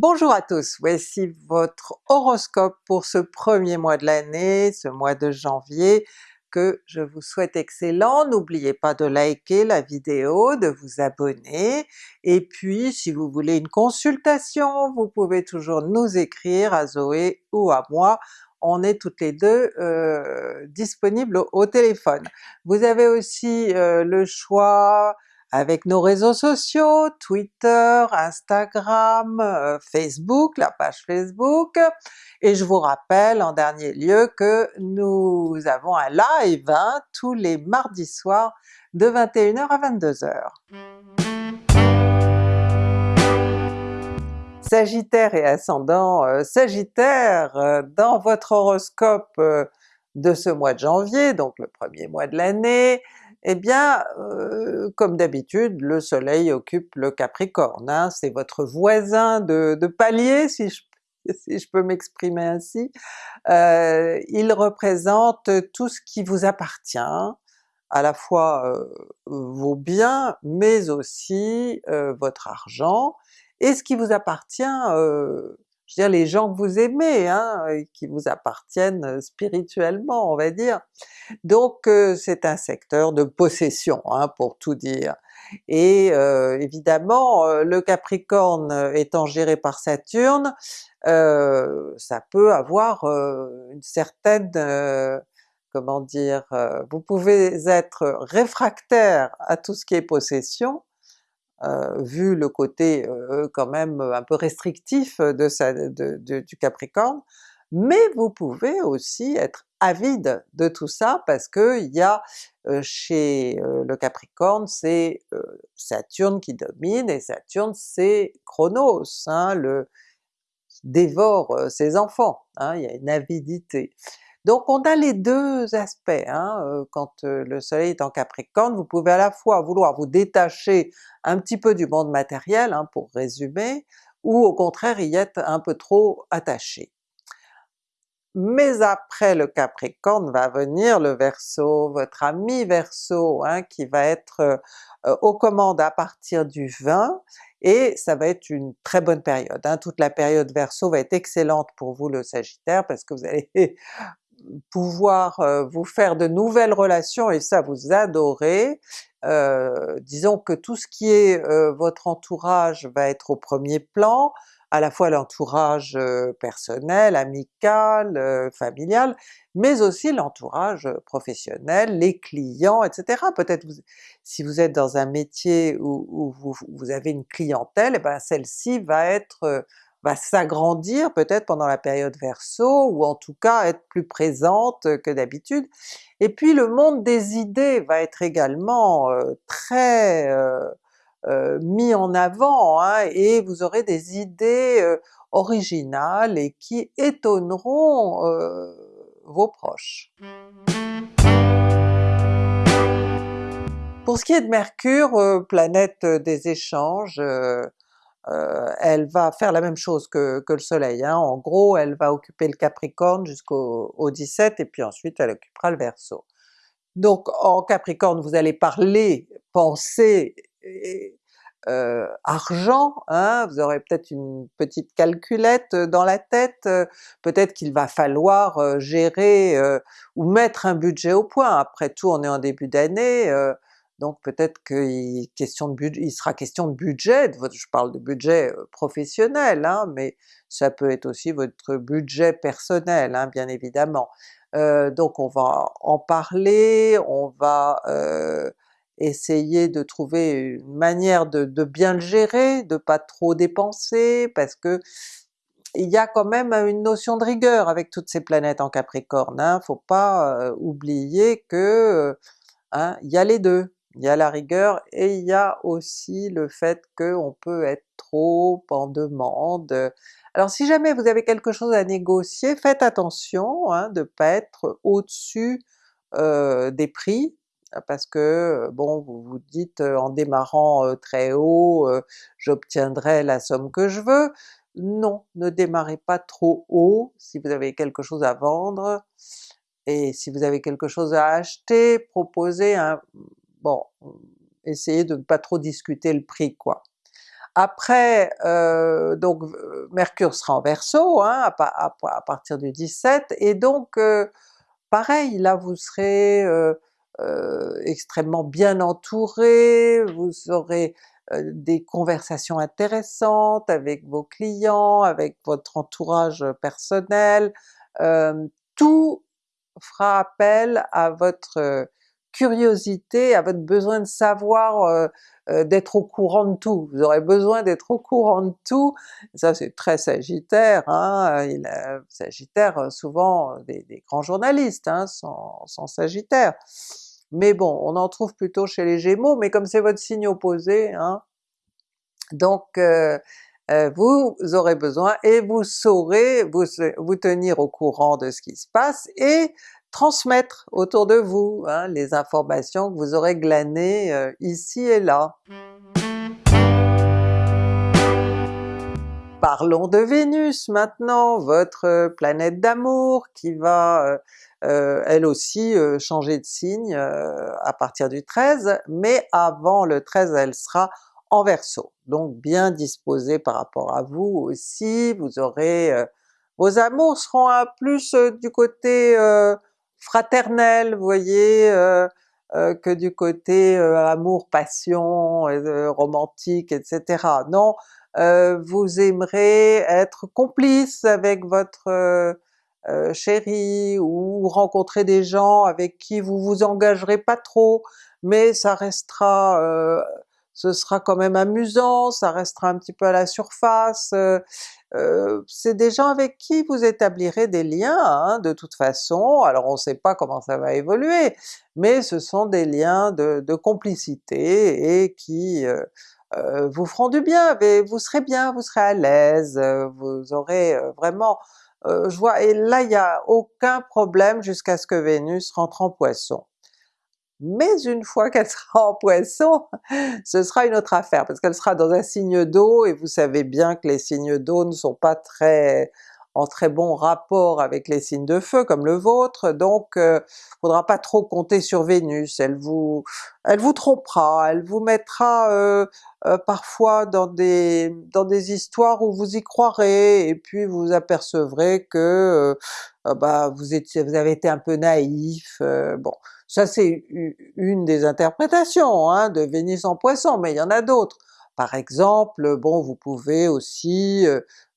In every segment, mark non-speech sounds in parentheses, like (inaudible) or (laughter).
Bonjour à tous, voici votre horoscope pour ce premier mois de l'année, ce mois de janvier, que je vous souhaite excellent. N'oubliez pas de liker la vidéo, de vous abonner, et puis si vous voulez une consultation, vous pouvez toujours nous écrire à Zoé ou à moi, on est toutes les deux euh, disponibles au, téléphone. Vous avez aussi euh, le choix avec nos réseaux sociaux, Twitter, Instagram, euh, Facebook, la page Facebook, et je vous rappelle en dernier lieu que nous avons un live hein, tous les mardis soirs de 21h à 22h. Sagittaire et ascendant euh, Sagittaire, euh, dans votre horoscope de ce mois de janvier, donc le premier mois de l'année, eh bien, euh, comme d'habitude, le soleil occupe le Capricorne, hein, c'est votre voisin de, palier si je, peux m'exprimer ainsi. Euh, il représente tout ce qui vous appartient, à la fois euh, vos biens, mais aussi votre argent, et ce qui vous appartient je veux dire les gens que vous aimez, hein, qui vous appartiennent euh, spirituellement on va dire. Donc euh, c'est un secteur de possession hein, pour tout dire. Et euh, évidemment le Capricorne étant géré par Saturne, ça peut avoir une certaine comment dire, vous pouvez être réfractaire à tout ce qui est possession, euh, vu le côté euh, quand même un peu restrictif de, du Capricorne, mais vous pouvez aussi être avide de tout ça parce que il y a euh, chez le Capricorne c'est Saturne qui domine, et Saturne c'est Chronos, hein, le dévore ses enfants, hein, il y a une avidité. Donc on a les deux aspects, hein, quand le soleil est en Capricorne, vous pouvez à la fois vouloir vous détacher un petit peu du monde matériel, hein, pour résumer, ou au contraire y être un peu trop attaché. Mais après le Capricorne va venir le Verseau, votre ami Verseau, hein, qui va être aux commandes à partir du 20, et ça va être une très bonne période. Toute la période Verseau va être excellente pour vous le Sagittaire, parce que vous allez pouvoir euh, vous faire de nouvelles relations et ça vous adorez. Euh, disons que tout ce qui est euh, votre entourage va être au premier plan, à la fois l'entourage personnel, amical, familial, mais aussi l'entourage professionnel, les clients, etc. Peut-être si vous êtes dans un métier où, vous, avez une clientèle, et eh ben celle-ci va être va s'agrandir peut-être pendant la période Verseau, ou en tout cas être plus présente que d'habitude. Et puis le monde des idées va être également euh, très euh, mis en avant, hein, et vous aurez des idées originales et qui étonneront vos proches. Pour ce qui est de Mercure, planète des échanges, euh, elle va faire la même chose que, le soleil, hein. en gros elle va occuper le Capricorne jusqu'au 17 et puis ensuite elle occupera le Verseau. Donc en Capricorne vous allez parler, penser, euh, argent, hein. vous aurez peut-être une petite calculette dans la tête, peut-être qu'il va falloir euh, gérer ou mettre un budget au point, après tout on est en début d'année, donc peut-être qu'il question de il sera question de budget, je parle de budget professionnel, hein, mais ça peut être aussi votre budget personnel hein, bien évidemment. donc on va en parler, on va essayer de trouver une manière de, bien le gérer, de pas trop dépenser, parce que il y a quand même une notion de rigueur avec toutes ces planètes en Capricorne, hein, faut pas oublier que hein, il y a les deux il y a la rigueur et il y a aussi le fait qu'on peut être trop en demande. Alors si jamais vous avez quelque chose à négocier, faites attention hein, de ne pas être au-dessus euh, des prix, parce que bon vous vous dites euh, en démarrant euh, très haut j'obtiendrai la somme que je veux. Non, ne démarrez pas trop haut si vous avez quelque chose à vendre, et si vous avez quelque chose à acheter, proposez un bon, essayez de ne pas trop discuter le prix quoi. Après, euh, donc Mercure sera en Verseau hein, à, partir du 17, et donc pareil, là vous serez extrêmement bien entouré, vous aurez des conversations intéressantes avec vos clients, avec votre entourage personnel, tout fera appel à votre curiosité, à votre besoin de savoir, d'être au courant de tout. Vous aurez besoin d'être au courant de tout, ça c'est très Sagittaire, hein, a, Sagittaire souvent des, grands journalistes hein, sont Sagittaire mais bon, on en trouve plutôt chez les Gémeaux, mais comme c'est votre signe opposé, hein, donc euh, euh, vous aurez besoin et vous saurez vous, vous, tenir au courant de ce qui se passe et transmettre autour de vous hein, les informations que vous aurez glanées euh, ici et là. Parlons de Vénus maintenant, votre planète d'amour qui va euh, elle aussi euh, changer de signe euh, à partir du 13, mais avant le 13 elle sera en Verseau, donc bien disposée par rapport à vous aussi, vous aurez... vos amours seront plus du côté fraternel, vous voyez, que du côté amour, passion, romantique, etc. Non, vous aimerez être complice avec votre euh, chérie, ou rencontrer des gens avec qui vous vous engagerez pas trop, mais ça restera, euh, ce sera quand même amusant, ça restera un petit peu à la surface, euh, c'est des gens avec qui vous établirez des liens hein, de toute façon, alors on sait pas comment ça va évoluer, mais ce sont des liens de, complicité et qui vous feront du bien, vous serez bien, vous serez à l'aise, vous aurez vraiment euh, je vois, et là il n'y a aucun problème jusqu'à ce que Vénus rentre en Poisson. Mais une fois (laughs) qu'elle sera en Poisson, ce sera une autre affaire, parce qu'elle sera dans un signe d'eau, et vous savez bien que les signes d'eau ne sont pas très en très bon rapport avec les signes de feu comme le vôtre, donc euh, faudra pas trop compter sur Vénus, elle vous elle vous trompera, elle vous mettra euh, euh, parfois dans des dans des histoires où vous y croirez, et puis vous apercevrez que euh, bah vous étiez vous avez été un peu naïf, bon. Ça c'est une des interprétations hein, de Vénus en Poisson, mais il y en a d'autres. Par exemple, bon vous pouvez aussi,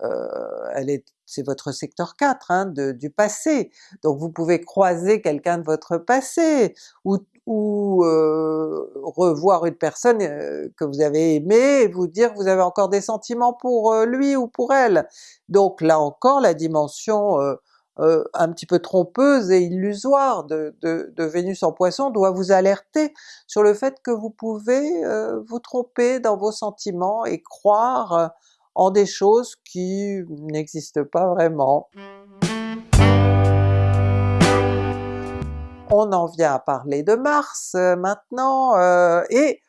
elle est c'est votre secteur 4 hein, du passé, donc vous pouvez croiser quelqu'un de votre passé, ou, ou euh, revoir une personne euh, que vous avez aimée et vous dire que vous avez encore des sentiments pour euh, lui ou pour elle. Donc là encore la dimension un petit peu trompeuse et illusoire de, Vénus en Poisson doit vous alerter sur le fait que vous pouvez vous tromper dans vos sentiments et croire en des choses qui n'existent pas vraiment. On en vient à parler de Mars euh, maintenant, euh, et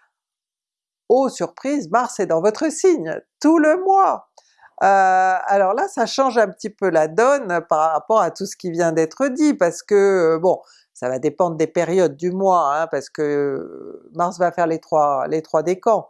oh surprise, Mars est dans votre signe tout le mois! Euh, alors là ça change un petit peu la donne par rapport à tout ce qui vient d'être dit, parce que bon, ça va dépendre des périodes du mois, hein, parce que Mars va faire les trois, les trois décans.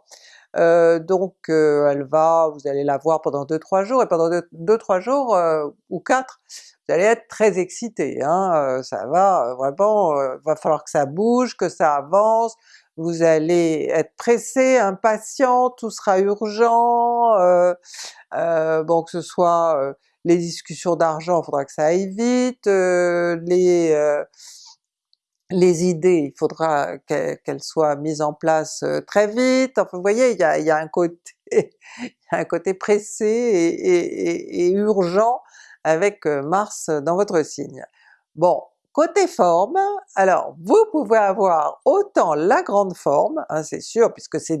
Euh, donc euh, elle va, vous allez la voir pendant 2-3 jours, et pendant 2-3 jours euh, ou 4, vous allez être très excité, hein, ça va vraiment, va falloir que ça bouge, que ça avance, vous allez être pressé, impatient, tout sera urgent, bon que ce soit les discussions d'argent, il faudra que ça aille vite, les les idées, il faudra qu'elles soient mises en place euh, très vite, enfin vous voyez, il y a, un, côté, (laughs) un côté pressé et, urgent avec euh, Mars dans votre signe. Bon, côté forme, alors vous pouvez avoir autant la grande forme, hein, c'est sûr, puisque c'est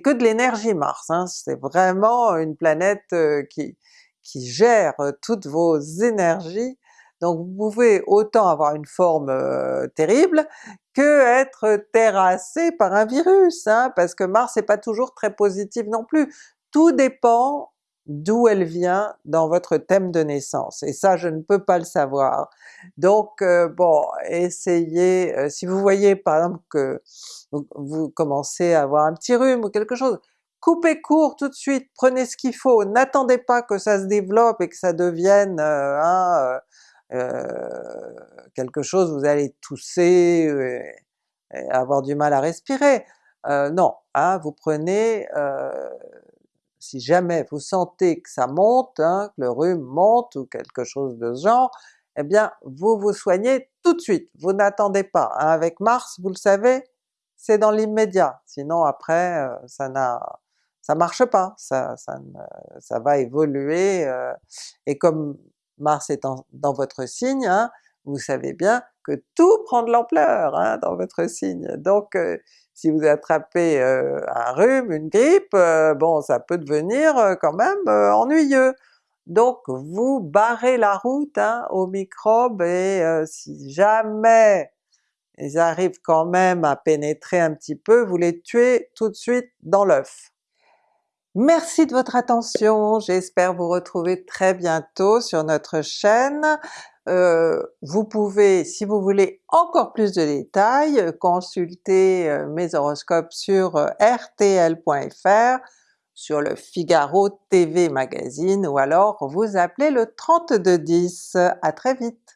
que de l'énergie Mars, hein, c'est vraiment une planète euh, qui, qui gère toutes vos énergies, donc vous pouvez autant avoir une forme euh, terrible que être terrassé par un virus, hein, parce que Mars n'est pas toujours très positive non plus. Tout dépend d'où elle vient dans votre thème de naissance, et ça je ne peux pas le savoir. Donc euh, bon, essayez, euh, si vous voyez par exemple que vous commencez à avoir un petit rhume ou quelque chose, coupez court tout de suite, prenez ce qu'il faut, n'attendez pas que ça se développe et que ça devienne euh, quelque chose, vous allez tousser et, avoir du mal à respirer. non, hein, vous prenez si jamais vous sentez que ça monte, hein, que le rhume monte ou quelque chose de ce genre, eh bien vous vous soignez tout de suite, vous n'attendez pas. Hein. Avec Mars, vous le savez, c'est dans l'immédiat, sinon après euh, ça n'a ça marche pas, ça, ça, ça va évoluer, euh, et comme Mars est dans votre signe, hein, vous savez bien que tout prend de l'ampleur hein, dans votre signe. Donc euh, si vous attrapez euh, un rhume, une grippe, euh, bon ça peut devenir quand même ennuyeux. Donc vous barrez la route hein, aux microbes et si jamais ils arrivent quand même à pénétrer un petit peu, vous les tuez tout de suite dans l'œuf. Merci de votre attention, j'espère vous retrouver très bientôt sur notre chaîne. Euh, vous pouvez, si vous voulez encore plus de détails, consulter euh, mes horoscopes sur euh, rtl.fr, sur le Figaro TV Magazine ou alors vous appelez le 3210. À très vite!